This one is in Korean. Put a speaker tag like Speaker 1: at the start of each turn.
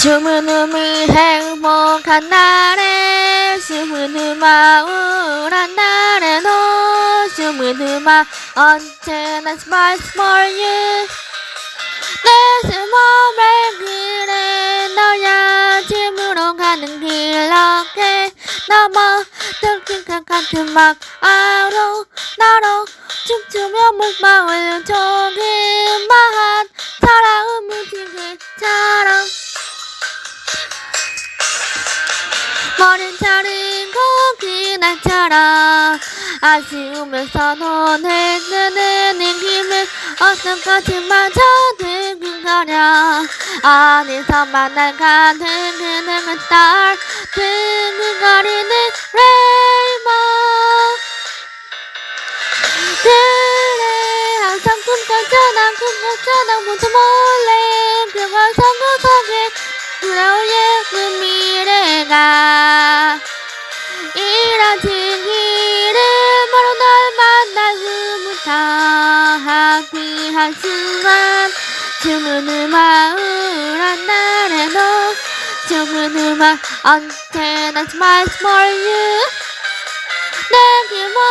Speaker 1: 숨은 음이 행복한 날에 숨은 음아 우울한 날에도 숨은 음아 언제나 smile for you 내숨을 그래? 너야 짐으로 가는 길 어깨 넘어 들킨 같은 막 아로 나로 춤추며 목마을 조그마한 사랑은 무지개처럼 머린 자른 고기 날처럼 아쉬우면서 눈을 뜨는 힘을 어서까지마저 드근거려 어디서 만날 가득 그는 딸 드근거리는 레이먼 그래 항상 꿈꿨잖아 꿈꿨잖아 모두 몰래 그걸 성구석에 돌아올 예쁜 미래가. 길을 바로 널 만날 후부터 하피한 순간 춤은 음악 우울한 날에도 춤은 음악 언제나 smile for you 내게 뭘 매.